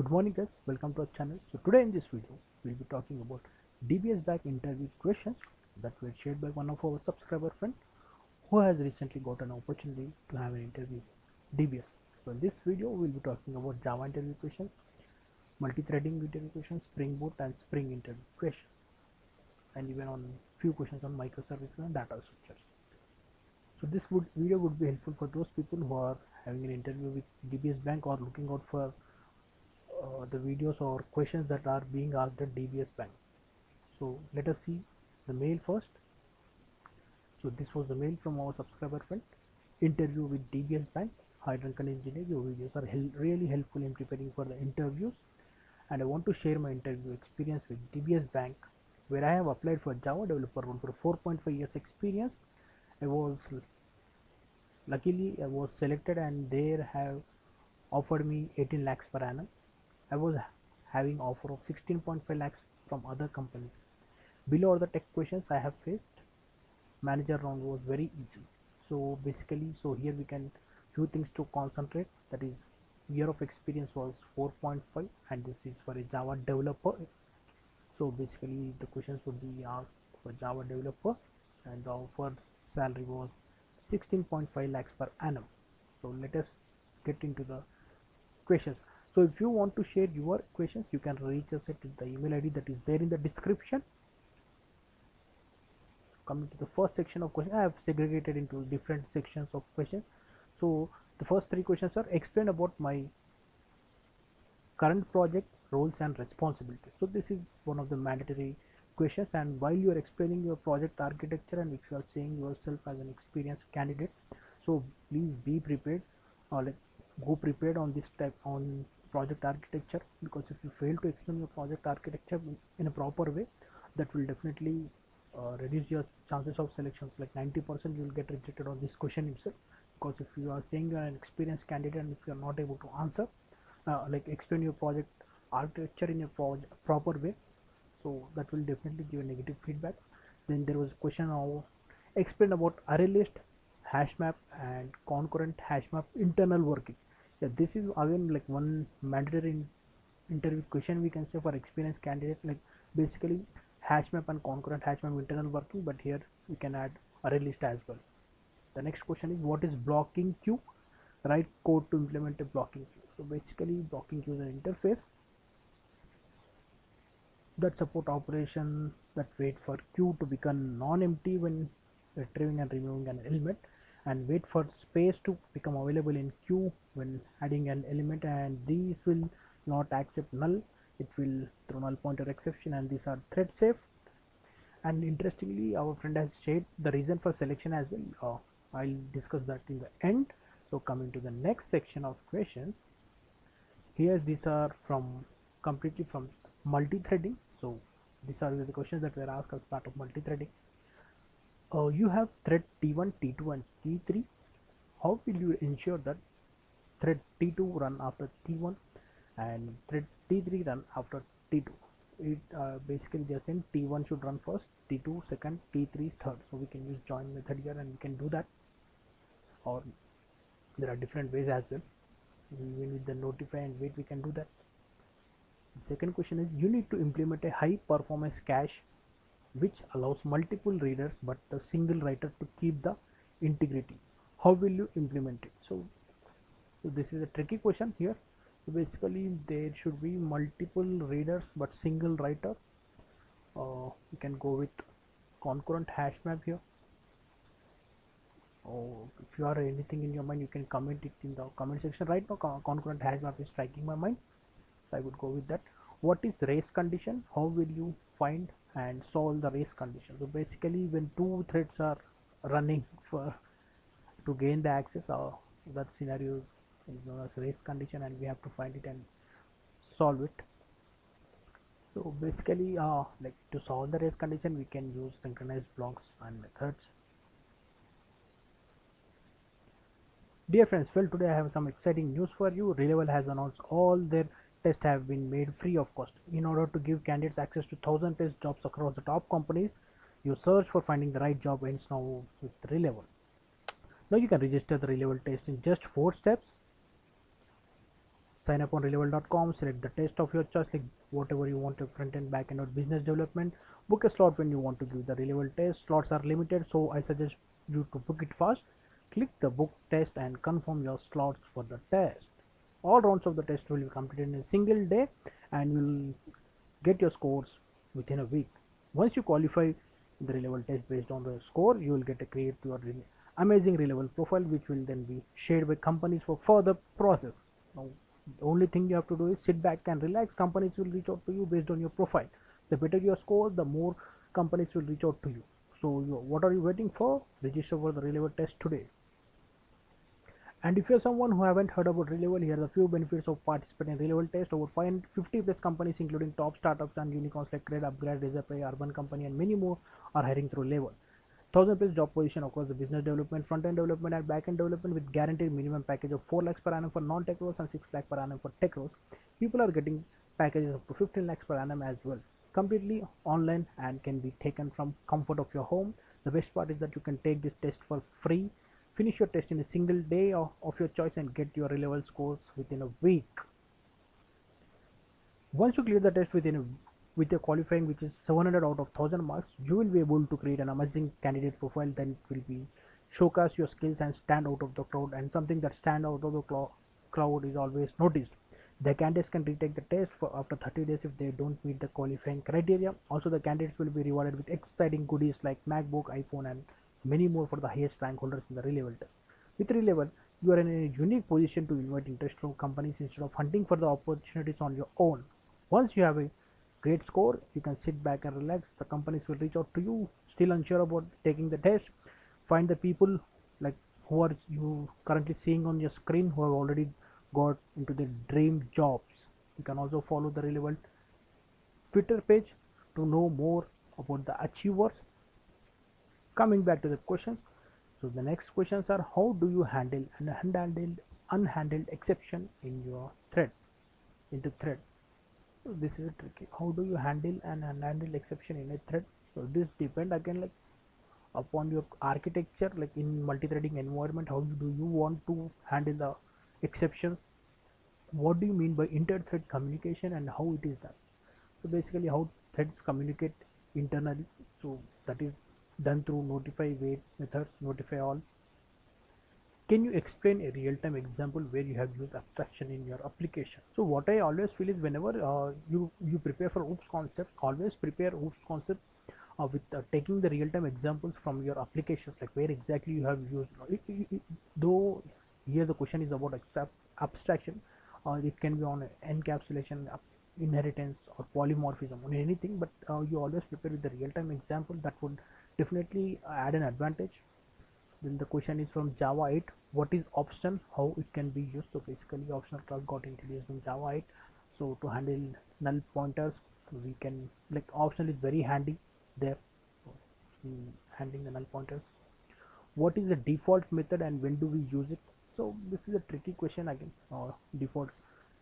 good morning guys. Welcome to our channel. So today in this video we'll be talking about dbs bank interview questions that were shared by one of our subscriber friend who has recently got an opportunity to have an interview dbs so in this video we'll be talking about java interview questions multi-threading interview questions spring boot and spring interview questions and even on few questions on microservices and data structures. So this would video would be helpful for those people who are having an interview with DBS Bank or looking out for uh, the videos or questions that are being asked at DBS Bank. So let us see the mail first. So this was the mail from our subscriber friend. Interview with DBS Bank. Hi Drunken Engineer, your videos are hel really helpful in preparing for the interviews and I want to share my interview experience with DBS Bank where I have applied for Java developer role for 4.5 years experience. I was luckily I was selected and they have offered me 18 lakhs per annum I was having offer of 16.5 lakhs from other companies. Below are the tech questions I have faced manager round was very easy. So basically so here we can few things to concentrate. That is year of experience was 4.5 and this is for a Java developer. So basically the questions would be asked for Java developer and the offer salary was 16.5 lakhs per annum. So let us get into the questions so if you want to share your questions you can reach us at the email id that is there in the description. Coming to the first section of questions i have segregated into different sections of questions. So the first three questions are explain about my current project roles and responsibilities. So this is one of the mandatory questions. And while you are explaining your project architecture and if you are saying yourself as an experienced candidate so please be prepared or like go prepared on this type on project architecture because if you fail to explain your project architecture in a proper way that will definitely uh, reduce your chances of selections. Like 90% you will get rejected on this question itself because if you are saying you are an experienced candidate and if you are not able to answer uh, like explain your project architecture in a pro proper way so that will definitely give a negative feedback. Then there was a question of explain about array list hash map and concurrent hash map internal working yeah this is again like one mandatory interview question we can say for experienced candidate. Like basically hash map and concurrent hash map internal working but here we can add array list as well. The next question is what is blocking queue? Write code to implement a blocking queue. So basically blocking queue is an interface that support operation that wait for queue to become non-empty when retrieving and removing an element and wait for space to become available in queue when adding an element and these will not accept null. It will throw null pointer exception and these are thread safe. And interestingly our friend has shared the reason for selection as well. Uh, I'll discuss that in the end. So coming to the next section of questions. Here these are from completely from multi-threading. So these are the questions that were asked as part of multi-threading. Uh, you have thread t1 t2 and t3 how will you ensure that thread t2 run after t1 and thread t3 run after t2 it uh, basically just saying t1 should run first t2 second t3 third. So we can use join method here and we can do that. Or there are different ways as well. Even with the notify and wait we can do that. Second question is you need to implement a high performance cache which allows multiple readers but a single writer to keep the integrity. How will you implement it? So, so this is a tricky question here. So basically there should be multiple readers but single writer. Uh, you can go with concurrent hash map here. Or if you are anything in your mind you can comment it in the comment section. Right now concurrent hash map is striking my mind. So I would go with that. What is race condition? How will you find and solve the race condition? So basically when two threads are running for to gain the access uh, that scenario is known as race condition and we have to find it and solve it so basically uh, like to solve the race condition we can use synchronized blocks and methods dear friends well today i have some exciting news for you Relevel has announced all their tests have been made free of cost. In order to give candidates access to 1000 test jobs across the top companies, your search for finding the right job ends now with Relevel. Now you can register the Relevel test in just 4 steps. Sign up on relevel.com select the test of your choice like whatever you want to front end back end or business development. Book a slot when you want to give the Relevel test. Slots are limited so i suggest you to book it fast click the book test and confirm your slots for the test. All rounds of the test will be completed in a single day and you'll get your scores within a week. Once you qualify the Relevel test based on the score you will get a create your amazing Relevel profile which will then be shared by companies for further process. Now the only thing you have to do is sit back and relax. Companies will reach out to you based on your profile. The better your score the more companies will reach out to you. So you, what are you waiting for? Register for the Relevel test today. And if you're someone who haven't heard about Relevel, here are a few benefits of participating in Relevel test. Over 50 plus companies, including top startups and unicorns like Cred, upGrad, Razorpay, Urban Company, and many more, are hiring through Relevel. Thousand plus job position across the business development, front end development, and back end development with guaranteed minimum package of 4 lakhs per annum for non tech roles and 6 lakhs per annum for tech roles. People are getting packages up to 15 lakhs per annum as well. Completely online and can be taken from comfort of your home. The best part is that you can take this test for free Finish your test in a single day of, of your choice and get your Relevel scores within a week. Once you clear the test within a, with your qualifying which is 700 out of 1000 marks, you will be able to create an amazing candidate profile then it will be showcase your skills and stand out of the crowd and something that stand out of the crowd is always noticed. The candidates can retake the test for after 30 days if they don't meet the qualifying criteria. Also, the candidates will be rewarded with exciting goodies like MacBook, iPhone, and many more for the highest rank holders in the Relevel test. With Relevel, you are in a unique position to invite interest from companies instead of hunting for the opportunities on your own. Once you have a great score, you can sit back and relax. The companies will reach out to you, still unsure about taking the test. Find the people like who are you currently seeing on your screen who have already got into their dream jobs. You can also follow the Relevel Twitter page to know more about the achievers coming back to the questions so the next questions are how do you handle an unhandled unhandled exception in your thread into thread so this is tricky. How do you handle an unhandled exception in a thread? So this depend again like upon your architecture like in multi-threading environment how do you want to handle the exceptions? What do you mean by inter-thread communication and how it is done? So basically how threads communicate internally. So that is done through notify wait methods notify all can you explain a real-time example where you have used abstraction in your application? So what i always feel is whenever uh, you you prepare for oops concept always prepare oops concept uh, with uh, taking the real-time examples from your applications like where exactly you have used it, it, it, though here the question is about abstraction uh, it can be on encapsulation inheritance or polymorphism or anything but uh, you always prepare with the real-time example that would definitely add an advantage then the question is from java 8 what is option how it can be used? So basically optional class got introduced in java 8 so to handle null pointers we can like optional is very handy there handling the null pointers. What is the default method and when do we use it? So this is a tricky question again. Uh, default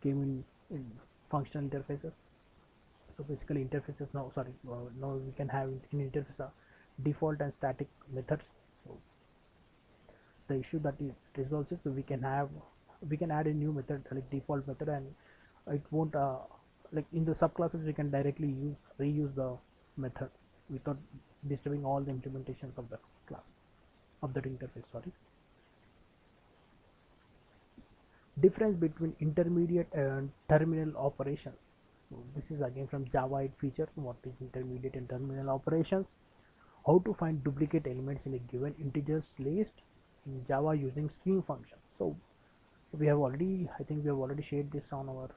came in in functional interfaces. So basically interfaces now sorry uh, now we can have in interface uh, default and static methods the issue that it resolves it so we can have we can add a new method like default method and it won't uh, like in the subclasses we can directly use reuse the method without disturbing all the implementations of the class of that interface sorry. Difference between intermediate and terminal operations so this is again from java 8 feature what is intermediate and terminal operations. How to find duplicate elements in a given integers list in Java using string function. So we have already, I think we have already shared this on our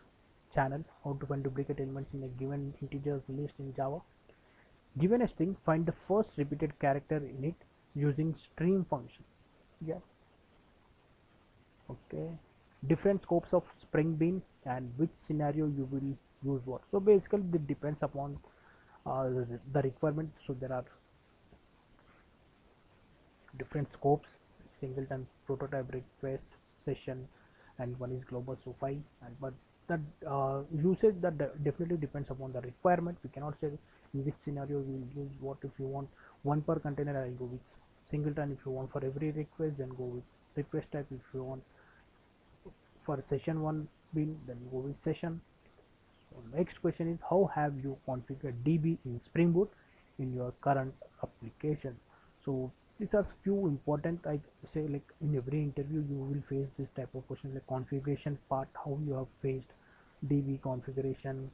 channel, how to find duplicate elements in a given integers list in Java. Given a string, find the first repeated character in it using string function. Yeah. Okay. Different scopes of Spring Bean and which scenario you will use what. So basically, it depends upon uh, the requirement. So there are different scopes singleton prototype request session and one is global SOFI and but that uh, usage that definitely depends upon the requirement. We cannot say in which scenario we will use what. If you want one per container I go with singleton. If you want for every request then go with request type. If you want for session one bean then go with session. So next question is how have you configured db in spring boot in your current application? So these are few important i say like in every interview you will face this type of question like configuration part how you have faced db configuration.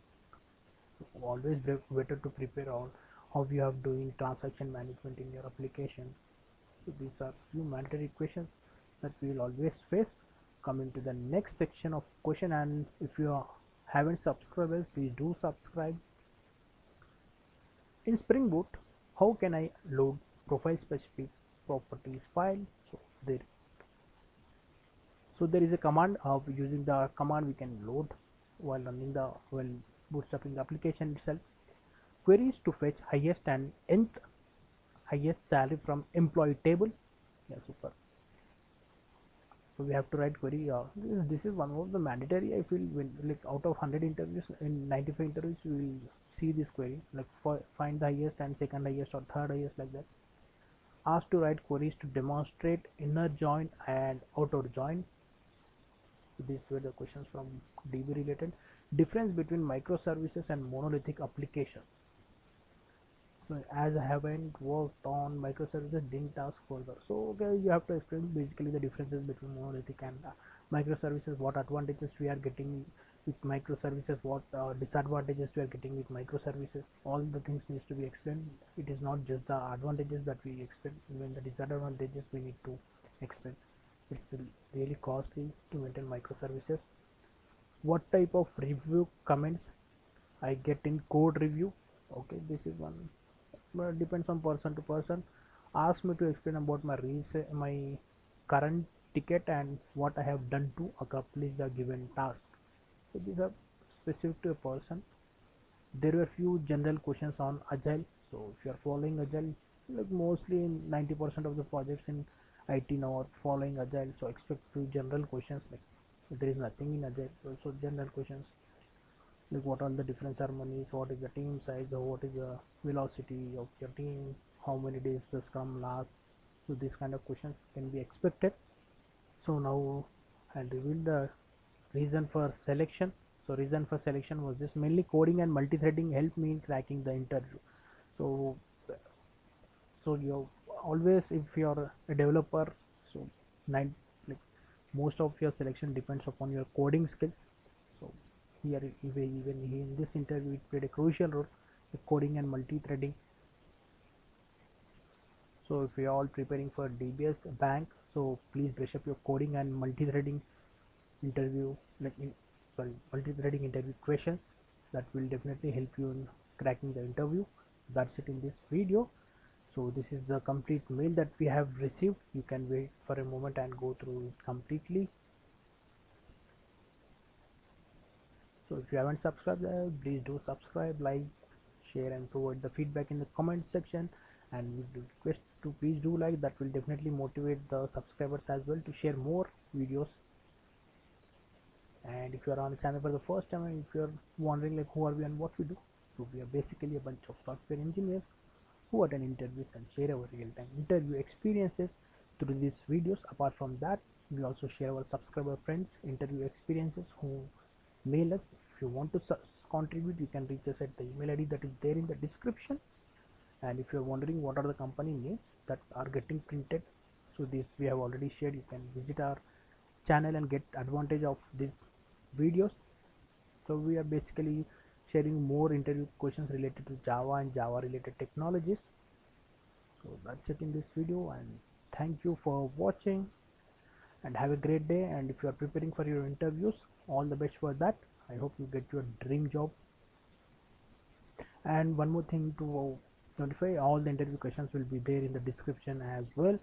Always better to prepare on how you have doing transaction management in your application. So these are few mandatory questions that we will always face. Coming to the next section of question and if you haven't subscribed please do subscribe. In spring boot how can i load profile specific properties file. So there so there is a command of using the command we can load while running the while bootstrapping the application itself. Queries to fetch highest and nth highest salary from employee table. Yeah super. So we have to write query uh, this, this is one of the mandatory i feel when like out of 100 interviews in 95 interviews we will see this query like for, find the highest and second highest or third highest like that asked to write queries to demonstrate inner join and outer join. These were the questions from db related. Difference between microservices and monolithic applications. So as I haven't worked on microservices didn't ask further. So okay you have to explain basically the differences between monolithic and uh, microservices what advantages we are getting with microservices what uh, disadvantages we are getting with microservices. All the things needs to be explained. It is not just the advantages that we explain even the disadvantages we need to explain. It's really costly to maintain microservices. What type of review comments I get in code review? Okay this is one. But depends on person to person. Ask me to explain about my my current ticket and what I have done to accomplish the given task so these are specific to a person. There were few general questions on agile. So if you are following agile like mostly in 90% of the projects in IT now are following agile. So expect few general questions like there is nothing in agile so general questions like what are the different ceremonies what is the team size what is the velocity of your team how many days the scrum lasts so these kind of questions can be expected. So now i'll reveal the reason for selection. So reason for selection was this mainly coding and multi-threading helped me in cracking the interview. So so you always if you're a developer so nine like most of your selection depends upon your coding skills. So here even in this interview it played a crucial role coding and multi-threading. So if you are all preparing for DBS bank so please brush up your coding and multi-threading interview like in, sorry multi-threading interview questions that will definitely help you in cracking the interview. That's it in this video. So this is the complete mail that we have received. You can wait for a moment and go through it completely. So if you haven't subscribed uh, please do subscribe like share and provide the feedback in the comment section. And we request to please do like that will definitely motivate the subscribers as well to share more videos and if you are on the channel for the first time if you are wondering like who are we and what we do so we are basically a bunch of software engineers who attend interviews and share our real-time interview experiences through these videos. Apart from that we also share our subscriber friends interview experiences who mail us. If you want to contribute you can reach us at the email id that is there in the description. And if you're wondering what are the company names that are getting printed so this we have already shared. You can visit our channel and get advantage of these videos. So we are basically sharing more interview questions related to java and java related technologies. So that's it in this video and thank you for watching and have a great day. And if you are preparing for your interviews all the best for that. I hope you get your dream job. And one more thing to uh, notify all the interview questions will be there in the description as well